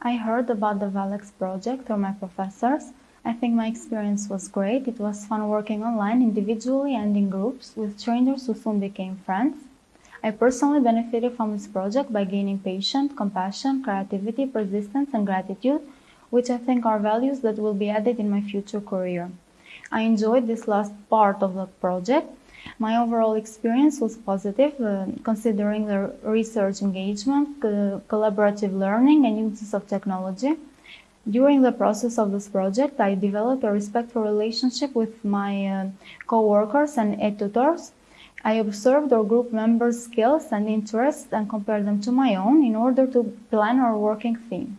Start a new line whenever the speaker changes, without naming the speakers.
I heard about the Valex project through my professors. I think my experience was great. It was fun working online individually and in groups with strangers who soon became friends. I personally benefited from this project by gaining patience, compassion, creativity, persistence, and gratitude, which I think are values that will be added in my future career. I enjoyed this last part of the project. My overall experience was positive, uh, considering the research engagement, uh, collaborative learning, and uses of technology. During the process of this project, I developed a respectful relationship with my uh, co-workers and tutors. I observed our group members' skills and interests and compared them to my own in order to plan our working theme.